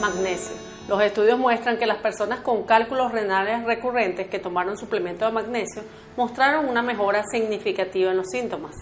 Magnesio. Los estudios muestran que las personas con cálculos renales recurrentes que tomaron suplemento de magnesio mostraron una mejora significativa en los síntomas.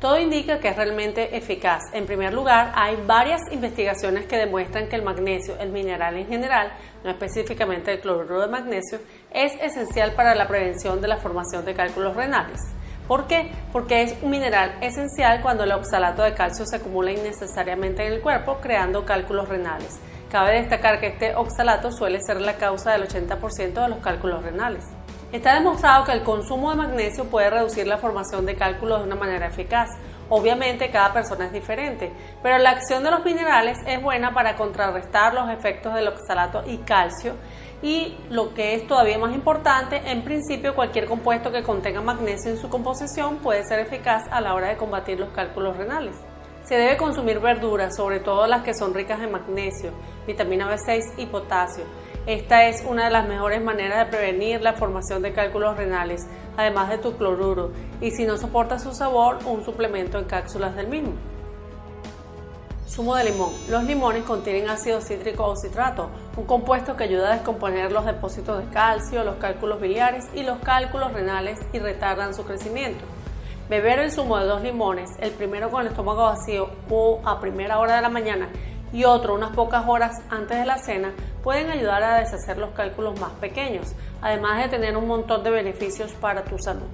Todo indica que es realmente eficaz. En primer lugar, hay varias investigaciones que demuestran que el magnesio, el mineral en general, no específicamente el cloruro de magnesio, es esencial para la prevención de la formación de cálculos renales. ¿Por qué? Porque es un mineral esencial cuando el oxalato de calcio se acumula innecesariamente en el cuerpo, creando cálculos renales. Cabe destacar que este oxalato suele ser la causa del 80% de los cálculos renales. Está demostrado que el consumo de magnesio puede reducir la formación de cálculos de una manera eficaz. Obviamente cada persona es diferente, pero la acción de los minerales es buena para contrarrestar los efectos del oxalato y calcio y lo que es todavía más importante, en principio cualquier compuesto que contenga magnesio en su composición puede ser eficaz a la hora de combatir los cálculos renales. Se debe consumir verduras, sobre todo las que son ricas en magnesio, vitamina B6 y potasio. Esta es una de las mejores maneras de prevenir la formación de cálculos renales, además de tu cloruro, y si no soporta su sabor, un suplemento en cápsulas del mismo. Zumo de limón. Los limones contienen ácido cítrico o citrato, un compuesto que ayuda a descomponer los depósitos de calcio, los cálculos biliares y los cálculos renales y retardan su crecimiento. Beber el zumo de dos limones, el primero con el estómago vacío o a primera hora de la mañana y otro unas pocas horas antes de la cena, pueden ayudar a deshacer los cálculos más pequeños, además de tener un montón de beneficios para tu salud.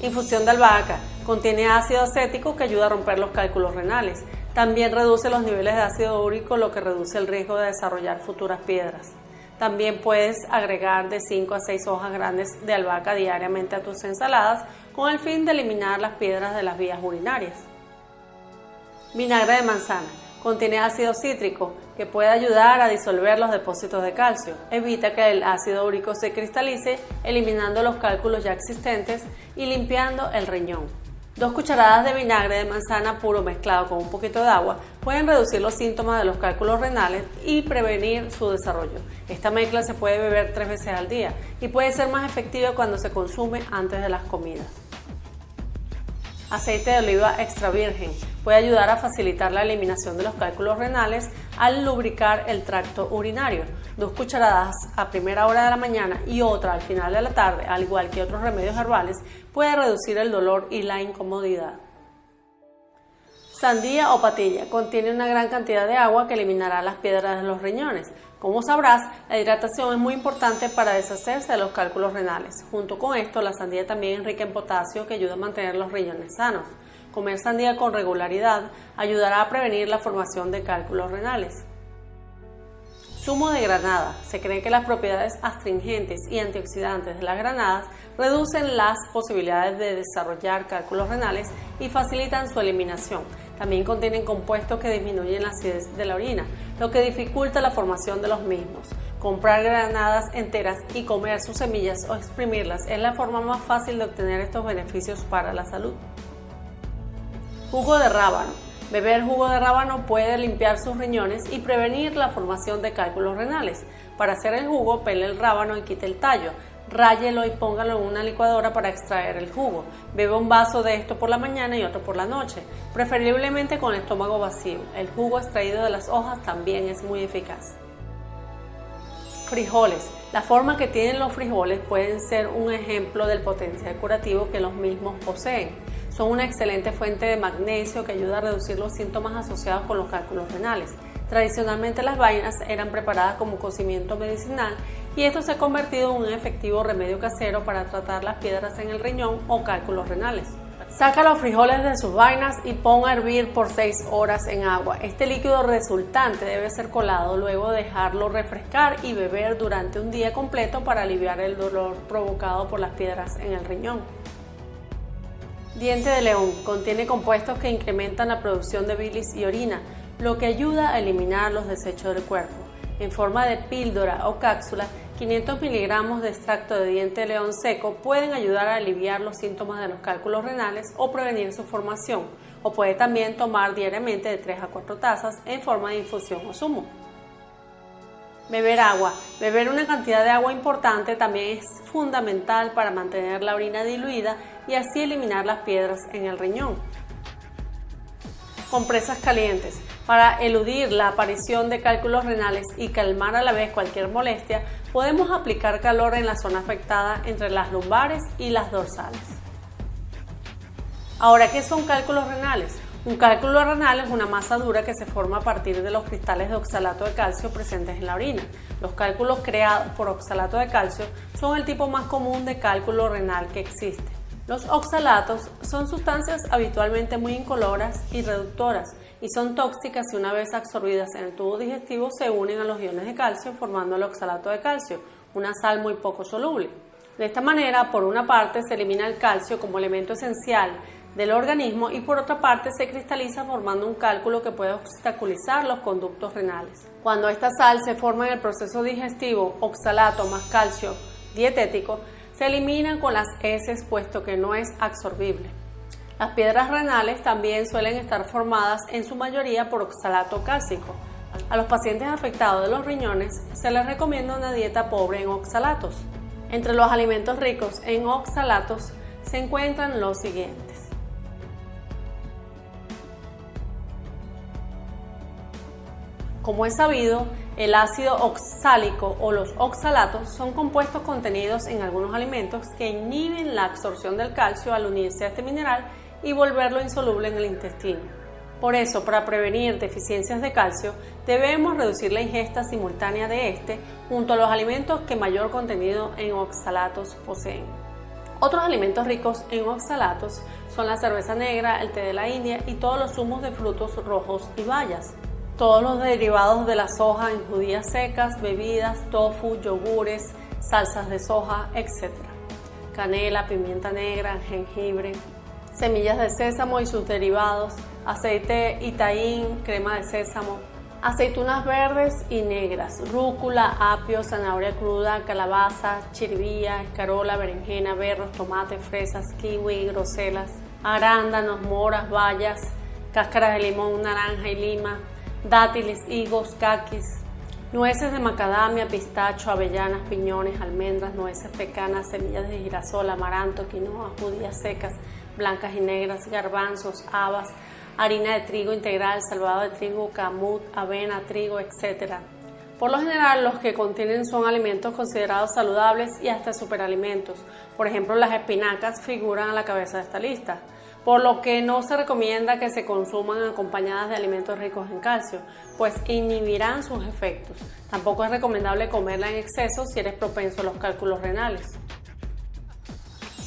Infusión de albahaca. Contiene ácido acético que ayuda a romper los cálculos renales. También reduce los niveles de ácido úrico, lo que reduce el riesgo de desarrollar futuras piedras. También puedes agregar de 5 a 6 hojas grandes de albahaca diariamente a tus ensaladas con el fin de eliminar las piedras de las vías urinarias. Vinagre de manzana. Contiene ácido cítrico que puede ayudar a disolver los depósitos de calcio. Evita que el ácido úrico se cristalice, eliminando los cálculos ya existentes y limpiando el riñón. Dos cucharadas de vinagre de manzana puro mezclado con un poquito de agua pueden reducir los síntomas de los cálculos renales y prevenir su desarrollo. Esta mezcla se puede beber tres veces al día y puede ser más efectiva cuando se consume antes de las comidas. Aceite de oliva extra virgen puede ayudar a facilitar la eliminación de los cálculos renales al lubricar el tracto urinario. Dos cucharadas a primera hora de la mañana y otra al final de la tarde, al igual que otros remedios herbales, puede reducir el dolor y la incomodidad. Sandía o patilla contiene una gran cantidad de agua que eliminará las piedras de los riñones. Como sabrás, la hidratación es muy importante para deshacerse de los cálculos renales. Junto con esto, la sandía también es rica en potasio que ayuda a mantener los riñones sanos. Comer sandía con regularidad ayudará a prevenir la formación de cálculos renales. Zumo de granada. Se cree que las propiedades astringentes y antioxidantes de las granadas reducen las posibilidades de desarrollar cálculos renales y facilitan su eliminación. También contienen compuestos que disminuyen la acidez de la orina, lo que dificulta la formación de los mismos. Comprar granadas enteras y comer sus semillas o exprimirlas es la forma más fácil de obtener estos beneficios para la salud. Jugo de rábano. Beber jugo de rábano puede limpiar sus riñones y prevenir la formación de cálculos renales. Para hacer el jugo, pele el rábano y quite el tallo. Ráyelo y póngalo en una licuadora para extraer el jugo. Bebe un vaso de esto por la mañana y otro por la noche, preferiblemente con el estómago vacío. El jugo extraído de las hojas también es muy eficaz. Frijoles. La forma que tienen los frijoles pueden ser un ejemplo del potencial curativo que los mismos poseen. Son una excelente fuente de magnesio que ayuda a reducir los síntomas asociados con los cálculos renales. Tradicionalmente las vainas eran preparadas como cocimiento medicinal y esto se ha convertido en un efectivo remedio casero para tratar las piedras en el riñón o cálculos renales. Saca los frijoles de sus vainas y pon a hervir por 6 horas en agua. Este líquido resultante debe ser colado, luego dejarlo refrescar y beber durante un día completo para aliviar el dolor provocado por las piedras en el riñón. Diente de león contiene compuestos que incrementan la producción de bilis y orina, lo que ayuda a eliminar los desechos del cuerpo. En forma de píldora o cápsula, 500 miligramos de extracto de diente de león seco pueden ayudar a aliviar los síntomas de los cálculos renales o prevenir su formación, o puede también tomar diariamente de 3 a 4 tazas en forma de infusión o zumo. Beber agua. Beber una cantidad de agua importante también es fundamental para mantener la orina diluida y así eliminar las piedras en el riñón. Compresas calientes. Para eludir la aparición de cálculos renales y calmar a la vez cualquier molestia, podemos aplicar calor en la zona afectada entre las lumbares y las dorsales. Ahora, ¿qué son cálculos renales? Un cálculo renal es una masa dura que se forma a partir de los cristales de oxalato de calcio presentes en la orina. Los cálculos creados por oxalato de calcio son el tipo más común de cálculo renal que existe. Los oxalatos son sustancias habitualmente muy incoloras y reductoras y son tóxicas si una vez absorbidas en el tubo digestivo se unen a los iones de calcio formando el oxalato de calcio, una sal muy poco soluble. De esta manera, por una parte, se elimina el calcio como elemento esencial del organismo y por otra parte se cristaliza formando un cálculo que puede obstaculizar los conductos renales. Cuando esta sal se forma en el proceso digestivo, oxalato más calcio dietético, se eliminan con las heces puesto que no es absorbible. Las piedras renales también suelen estar formadas en su mayoría por oxalato cálcico. A los pacientes afectados de los riñones se les recomienda una dieta pobre en oxalatos. Entre los alimentos ricos en oxalatos se encuentran los siguientes. Como es sabido, el ácido oxálico o los oxalatos son compuestos contenidos en algunos alimentos que inhiben la absorción del calcio al unirse a este mineral y volverlo insoluble en el intestino. Por eso, para prevenir deficiencias de calcio, debemos reducir la ingesta simultánea de este junto a los alimentos que mayor contenido en oxalatos poseen. Otros alimentos ricos en oxalatos son la cerveza negra, el té de la India y todos los zumos de frutos rojos y bayas todos los derivados de la soja en judías secas, bebidas, tofu, yogures, salsas de soja, etc. Canela, pimienta negra, jengibre, semillas de sésamo y sus derivados, aceite itaín, crema de sésamo, aceitunas verdes y negras, rúcula, apio, zanahoria cruda, calabaza, chiribía, escarola, berenjena, berros, tomate, fresas, kiwi, groselas, arándanos, moras, bayas, cáscaras de limón, naranja y lima, dátiles, higos, caquis, nueces de macadamia, pistacho, avellanas, piñones, almendras, nueces pecanas, semillas de girasol, amaranto, quinoa, judías secas, blancas y negras, garbanzos, habas, harina de trigo integral, salvado de trigo, camut, avena, trigo, etc. Por lo general, los que contienen son alimentos considerados saludables y hasta superalimentos. Por ejemplo, las espinacas figuran a la cabeza de esta lista por lo que no se recomienda que se consuman acompañadas de alimentos ricos en calcio, pues inhibirán sus efectos. Tampoco es recomendable comerla en exceso si eres propenso a los cálculos renales.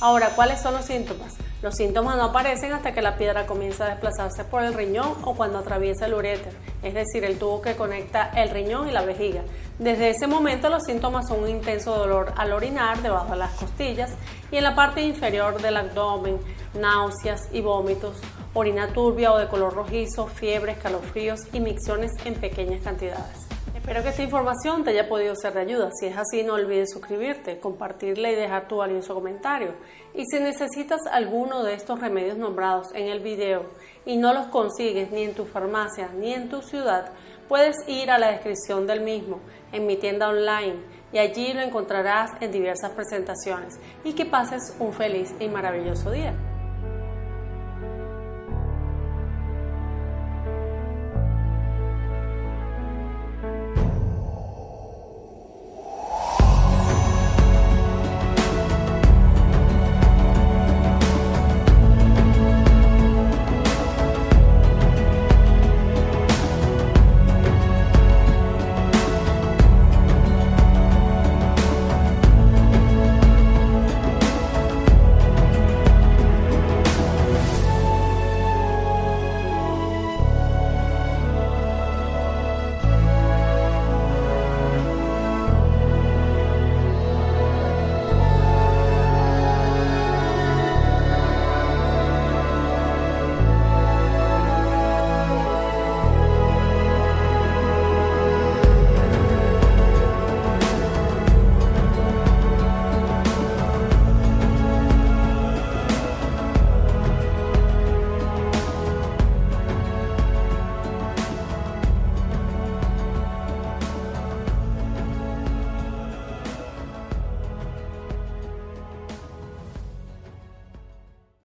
Ahora, ¿cuáles son los síntomas? Los síntomas no aparecen hasta que la piedra comienza a desplazarse por el riñón o cuando atraviesa el uréter, es decir, el tubo que conecta el riñón y la vejiga. Desde ese momento los síntomas son un intenso dolor al orinar debajo de las costillas y en la parte inferior del abdomen, náuseas y vómitos, orina turbia o de color rojizo, fiebre, escalofríos y micciones en pequeñas cantidades. Espero que esta información te haya podido ser de ayuda. Si es así, no olvides suscribirte, compartirla y dejar tu valioso comentario. Y si necesitas alguno de estos remedios nombrados en el video y no los consigues ni en tu farmacia ni en tu ciudad, puedes ir a la descripción del mismo en mi tienda online y allí lo encontrarás en diversas presentaciones. Y que pases un feliz y maravilloso día.